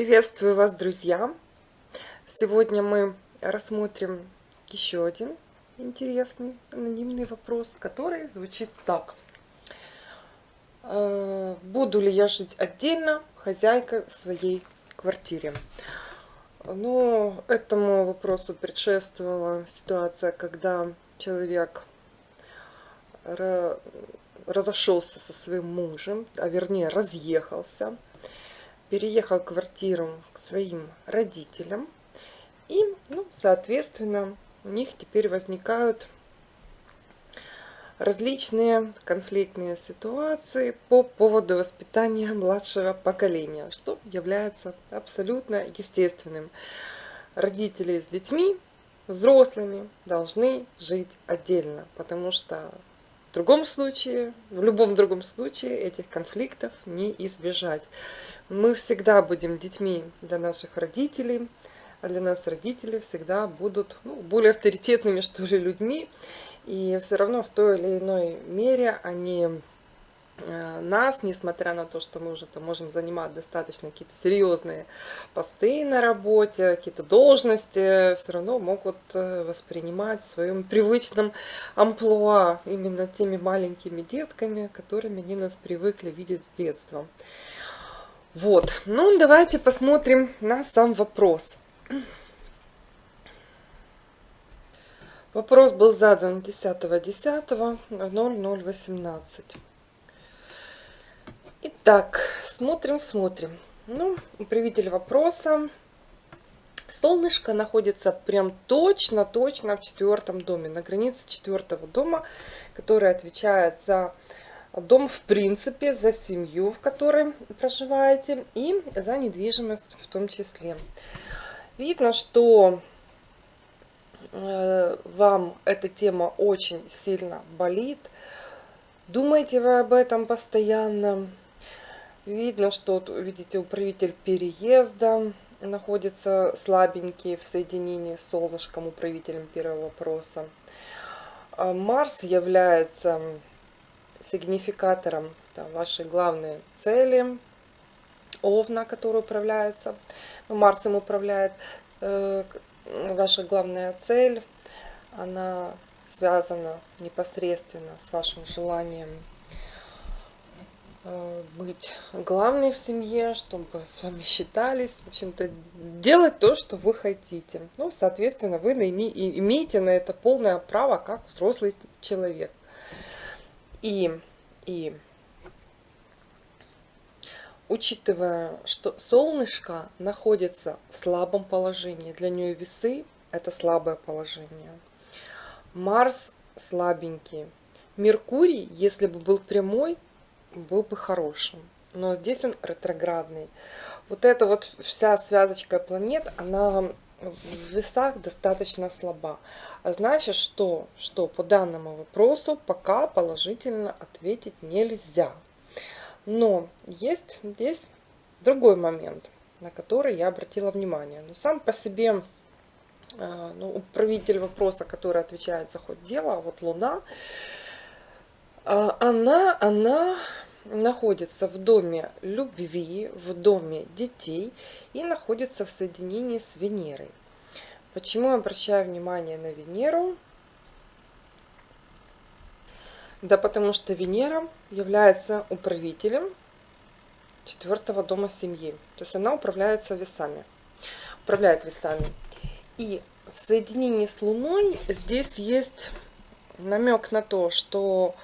Приветствую вас, друзья! Сегодня мы рассмотрим еще один интересный анонимный вопрос, который звучит так. Э, буду ли я жить отдельно, хозяйкой в своей квартире? Ну, этому вопросу предшествовала ситуация, когда человек разошелся со своим мужем, а вернее разъехался, переехал квартиру к своим родителям, и, ну, соответственно, у них теперь возникают различные конфликтные ситуации по поводу воспитания младшего поколения, что является абсолютно естественным. Родители с детьми, взрослыми должны жить отдельно, потому что в другом случае, в любом другом случае этих конфликтов не избежать. Мы всегда будем детьми для наших родителей, а для нас родители всегда будут ну, более авторитетными, что ли, людьми. И все равно в той или иной мере они нас, несмотря на то, что мы уже -то можем занимать достаточно какие-то серьезные посты на работе, какие-то должности, все равно могут э, воспринимать в своем привычном амплуа именно теми маленькими детками, которыми они нас привыкли видеть с детства. Вот, ну давайте посмотрим на сам вопрос. Вопрос был задан 10.10.0018. Итак, смотрим, смотрим. Ну, управитель вопроса. Солнышко находится прям точно-точно в четвертом доме, на границе четвертого дома, который отвечает за дом в принципе, за семью, в которой проживаете, и за недвижимость в том числе. Видно, что э, вам эта тема очень сильно болит. Думаете вы об этом постоянно. Видно, что, видите, управитель переезда находится слабенький в соединении с солнышком, управителем первого вопроса. А Марс является сигнификатором да, вашей главной цели, Овна, который управляется, ну, Марс им управляет, э, ваша главная цель, она связана непосредственно с вашим желанием быть главной в семье, чтобы с вами считались, в общем-то, делать то, что вы хотите. Ну, соответственно, вы имеете на это полное право как взрослый человек. И, и учитывая, что солнышко находится в слабом положении, для нее весы это слабое положение. Марс слабенький. Меркурий, если бы был прямой, был бы хорошим. Но здесь он ретроградный. Вот эта вот вся связочка планет, она в весах достаточно слаба. А значит, что, что по данному вопросу пока положительно ответить нельзя. Но есть здесь другой момент, на который я обратила внимание. Но сам по себе а, ну, управитель вопроса, который отвечает за ход дела, вот Луна, а, она, она находится в доме любви, в доме детей и находится в соединении с Венерой. Почему я обращаю внимание на Венеру? Да потому что Венера является управителем четвертого дома семьи. То есть она управляется весами. Управляет весами. И в соединении с Луной здесь есть намек на то, что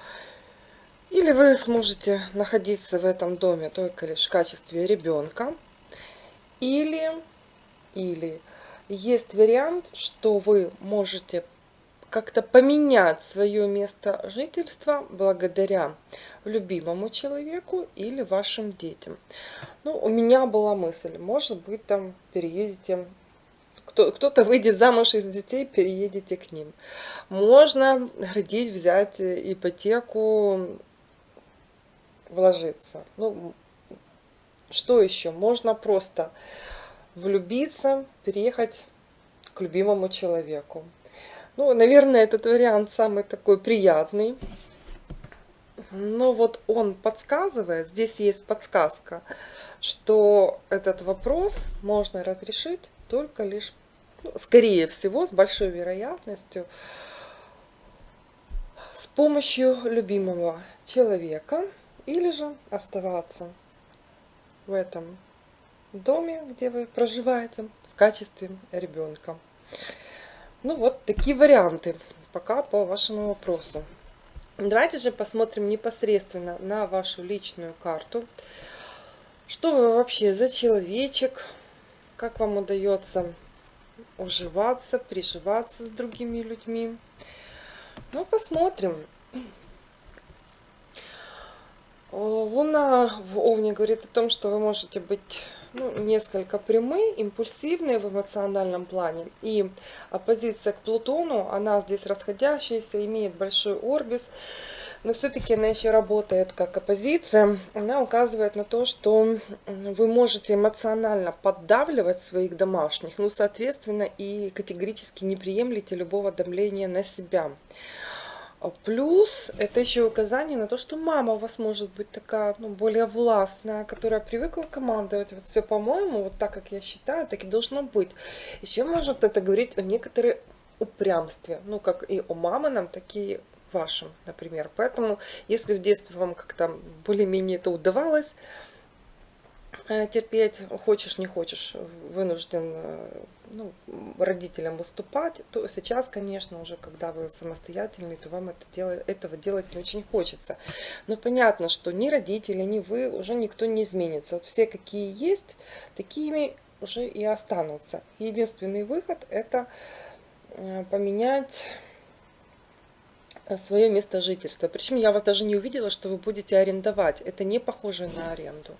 или вы сможете находиться в этом доме только лишь в качестве ребенка, или, или есть вариант, что вы можете как-то поменять свое место жительства благодаря любимому человеку или вашим детям. Ну, у меня была мысль, может быть, там переедете кто-то выйдет замуж из детей, переедете к ним. Можно родить, взять ипотеку, вложиться. Ну, что еще? Можно просто влюбиться, переехать к любимому человеку. Ну, наверное, этот вариант самый такой приятный. Но вот он подсказывает, здесь есть подсказка, что этот вопрос можно разрешить только лишь, ну, скорее всего, с большой вероятностью, с помощью любимого человека или же оставаться в этом доме, где вы проживаете, в качестве ребенка. Ну вот такие варианты пока по вашему вопросу. Давайте же посмотрим непосредственно на вашу личную карту. Что вы вообще за человечек? Как вам удается уживаться, приживаться с другими людьми? Ну, посмотрим. Луна в Овне говорит о том, что вы можете быть ну, несколько прямые, импульсивные в эмоциональном плане. И оппозиция к Плутону, она здесь расходящаяся, имеет большой орбис, но все-таки она еще работает как оппозиция. Она указывает на то, что вы можете эмоционально поддавливать своих домашних, ну, соответственно, и категорически не приемлете любого давления на себя. А плюс это еще указание на то, что мама у вас может быть такая, ну, более властная, которая привыкла командовать. Вот все, по-моему, вот так, как я считаю, так и должно быть. Еще может это говорить о некоторой упрямстве, ну, как и о мамином, так и вашем, например. Поэтому, если в детстве вам как-то более-менее это удавалось, терпеть, хочешь, не хочешь, вынужден э, ну, родителям выступать, то сейчас, конечно, уже когда вы самостоятельный, то вам это дело, этого делать не очень хочется. Но понятно, что ни родители, ни вы, уже никто не изменится. Все, какие есть, такими уже и останутся. Единственный выход – это э, поменять свое место жительства. Причем я вас даже не увидела, что вы будете арендовать. Это не похоже на аренду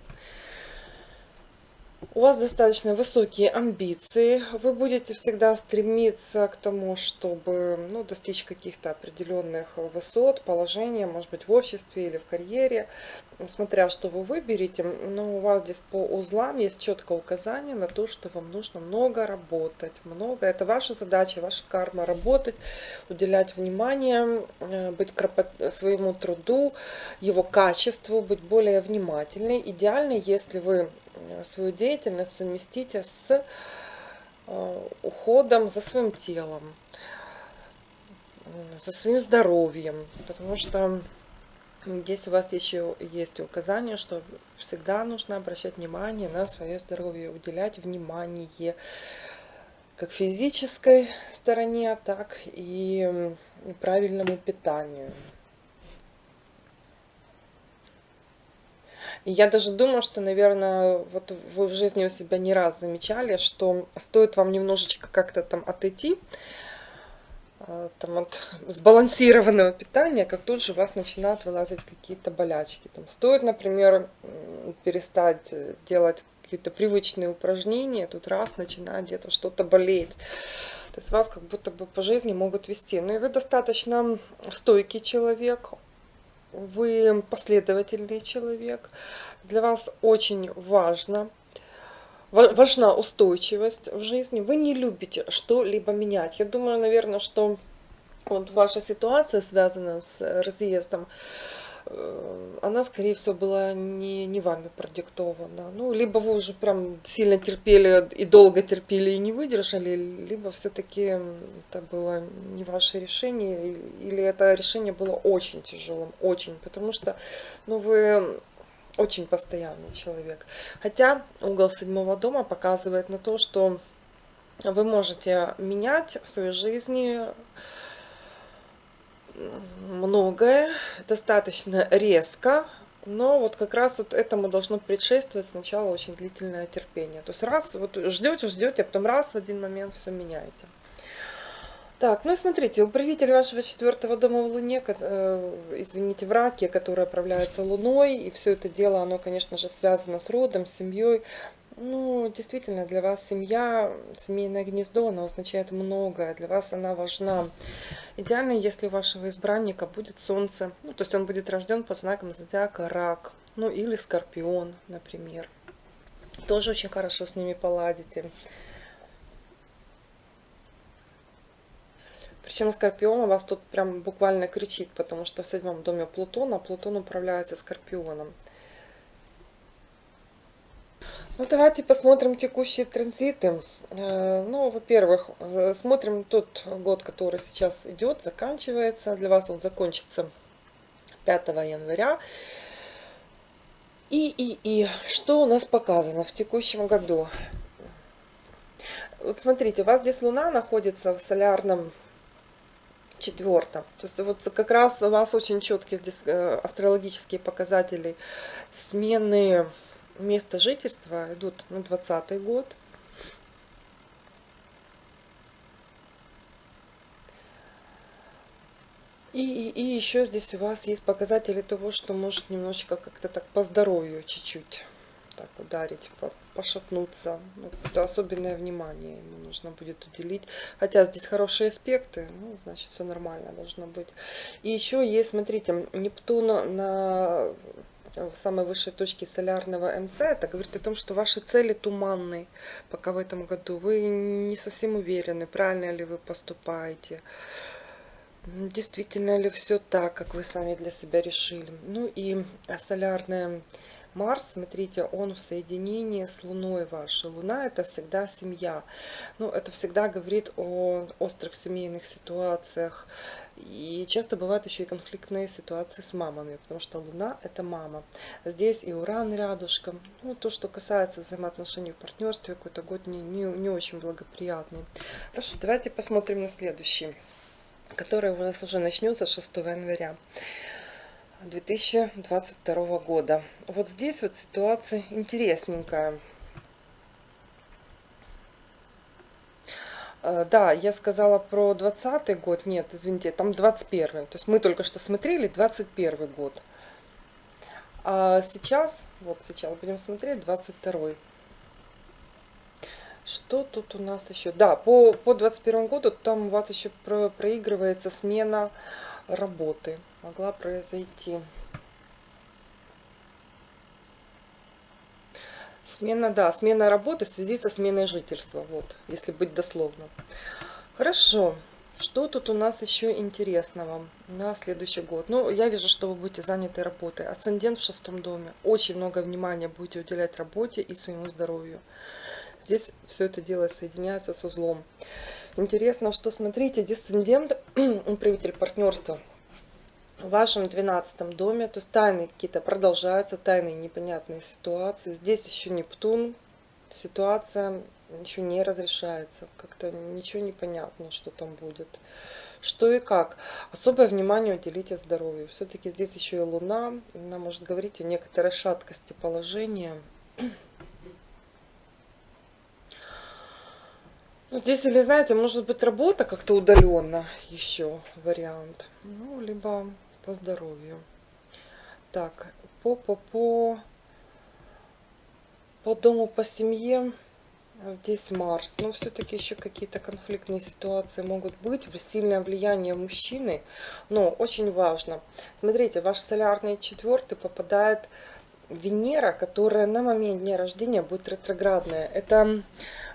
у вас достаточно высокие амбиции, вы будете всегда стремиться к тому, чтобы ну, достичь каких-то определенных высот, положения, может быть, в обществе или в карьере, смотря что вы выберете. Но у вас здесь по узлам есть четкое указание на то, что вам нужно много работать, много. Это ваша задача, ваша карма, работать, уделять внимание, э, быть кропот... своему труду, его качеству, быть более внимательной. Идеально, если вы свою деятельность совместите с э, уходом за своим телом, за своим здоровьем, потому что здесь у вас еще есть указание, что всегда нужно обращать внимание на свое здоровье, уделять внимание как физической стороне, так и правильному питанию. Я даже думаю, что, наверное, вот вы в жизни у себя не раз замечали, что стоит вам немножечко как-то там отойти, э, там от сбалансированного питания, как тут же у вас начинают вылазить какие-то болячки. Там стоит, например, перестать делать какие-то привычные упражнения, тут раз начинает где-то что-то болеть. То есть вас как будто бы по жизни могут вести. Ну и вы достаточно стойкий человек, вы последовательный человек, для вас очень важно, важна устойчивость в жизни, вы не любите что-либо менять. Я думаю, наверное, что вот ваша ситуация связана с разъездом, она, скорее всего, была не, не вами продиктована. Ну, либо вы уже прям сильно терпели и долго терпели и не выдержали, либо все-таки это было не ваше решение, или это решение было очень тяжелым, очень, потому что, ну, вы очень постоянный человек. Хотя угол седьмого дома показывает на то, что вы можете менять в своей жизни многое, достаточно резко, но вот как раз вот этому должно предшествовать сначала очень длительное терпение. То есть раз, вот ждете, ждете, а потом раз в один момент все меняете. Так, ну и смотрите, управитель вашего четвертого дома в Луне, э, извините, в Раке, который управляется Луной, и все это дело, оно, конечно же, связано с родом, с семьей. Ну, действительно, для вас семья, семейное гнездо, оно означает многое. Для вас она важна. Идеально, если у вашего избранника будет Солнце, ну, то есть он будет рожден по знакам зодиака Рак, ну, или Скорпион, например. Тоже очень хорошо с ними поладите. Причем Скорпион у вас тут прям буквально кричит, потому что в седьмом доме Плутон, а Плутон управляется Скорпионом. Ну, давайте посмотрим текущие транзиты. Э, ну, во-первых, э, смотрим тот год, который сейчас идет, заканчивается. Для вас он закончится 5 января. И, и, и, что у нас показано в текущем году? Вот смотрите, у вас здесь Луна находится в солярном четвертом. То есть вот как раз у вас очень четкие э, астрологические показатели смены место жительства идут на 20 год. И, и, и еще здесь у вас есть показатели того, что может немножечко как-то так по здоровью чуть-чуть так ударить, по, пошатнуться. Ну, особенное внимание ему нужно будет уделить. Хотя здесь хорошие аспекты, ну, значит, все нормально должно быть. И еще есть, смотрите, Нептун на в самой высшей точке солярного МЦ, это говорит о том, что ваши цели туманные пока в этом году. Вы не совсем уверены, правильно ли вы поступаете. Действительно ли все так, как вы сами для себя решили. Ну и солярная Марс, смотрите, он в соединении с Луной вашей. Луна это всегда семья. Ну, это всегда говорит о острых семейных ситуациях. И часто бывают еще и конфликтные ситуации с мамами, потому что Луна это мама. Здесь и Уран рядышком. Ну, то, что касается взаимоотношений в партнерстве, какой-то год не, не, не очень благоприятный. Хорошо, давайте посмотрим на следующий, который у нас уже начнется 6 января. 2022 года. Вот здесь вот ситуация интересненькая. Э, да, я сказала про 20 год, нет, извините, там 21 То есть мы только что смотрели 21 год. А сейчас, вот сейчас будем смотреть 22 -й. Что тут у нас еще? Да, по, по 21 году там у вас еще про, проигрывается смена работы могла произойти. Смена, да, смена работы в связи со сменой жительства, вот, если быть дословно. Хорошо, что тут у нас еще интересного на следующий год? Ну, я вижу, что вы будете заняты работой. Асцендент в шестом доме. Очень много внимания будете уделять работе и своему здоровью. Здесь все это дело соединяется с узлом. Интересно, что, смотрите, десцендент, управитель партнерства, в вашем двенадцатом доме, то есть тайны какие-то продолжаются, тайные непонятные ситуации. Здесь еще Нептун, ситуация еще не разрешается, как-то ничего не понятно, что там будет. Что и как. Особое внимание уделите здоровью. Все-таки здесь еще и Луна, она может говорить о некоторой шаткости положения. Ну, здесь, или знаете, может быть работа как-то удаленно еще вариант. Ну, либо по здоровью. Так, по, по, по, по дому, по семье. Здесь Марс. Но все-таки еще какие-то конфликтные ситуации могут быть. Сильное влияние мужчины. Но очень важно. Смотрите, ваш солярный четвертый попадает Венера, которая на момент дня рождения будет ретроградная. Это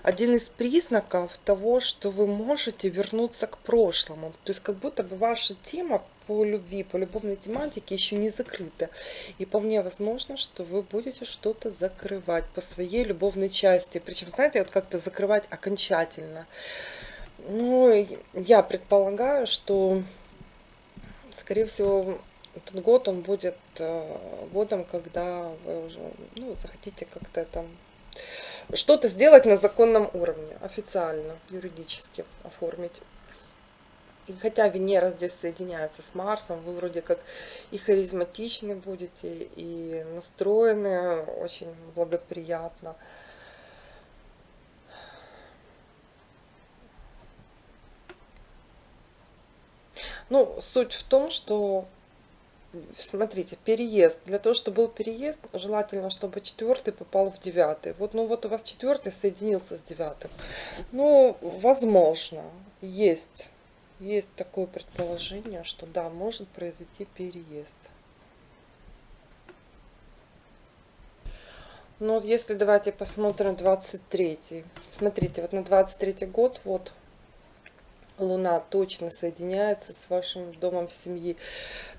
один из признаков того, что вы можете вернуться к прошлому. То есть как будто бы ваша тема по любви, по любовной тематике еще не закрыта. И вполне возможно, что вы будете что-то закрывать по своей любовной части. Причем, знаете, вот как-то закрывать окончательно. Ну, я предполагаю, что, скорее всего, этот год он будет э, годом, когда вы уже ну, захотите как-то там что-то сделать на законном уровне, официально, юридически оформить. И хотя Венера здесь соединяется с Марсом, вы вроде как и харизматичны будете, и настроены очень благоприятно. Ну, суть в том, что смотрите, переезд. Для того, чтобы был переезд, желательно, чтобы четвертый попал в девятый. Вот, ну вот у вас четвертый соединился с девятым. Ну, возможно, есть, есть такое предположение, что да, может произойти переезд. Вот если давайте посмотрим 23 -й. Смотрите, вот на 23 год, вот Луна точно соединяется с вашим домом семьи.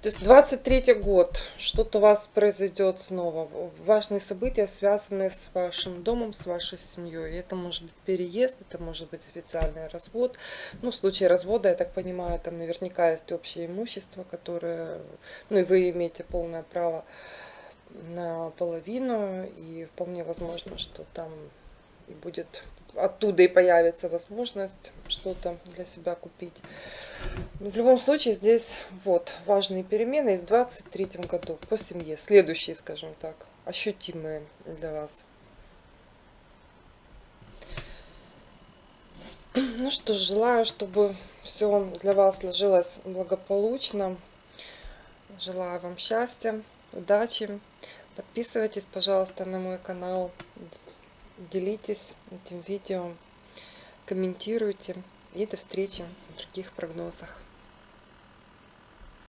То есть 23 год, что-то у вас произойдет снова. Важные события, связанные с вашим домом, с вашей семьей. Это может быть переезд, это может быть официальный развод. Ну, в случае развода, я так понимаю, там наверняка есть общее имущество, которое, ну и вы имеете полное право на половину. И вполне возможно, что там будет оттуда и появится возможность что-то для себя купить. Но в любом случае здесь вот важные перемены в 23 году по семье. Следующие, скажем так, ощутимые для вас. Ну что ж, желаю, чтобы все для вас сложилось благополучно. Желаю вам счастья, удачи. Подписывайтесь, пожалуйста, на мой канал делитесь этим видео, комментируйте. И до встречи в других прогнозах.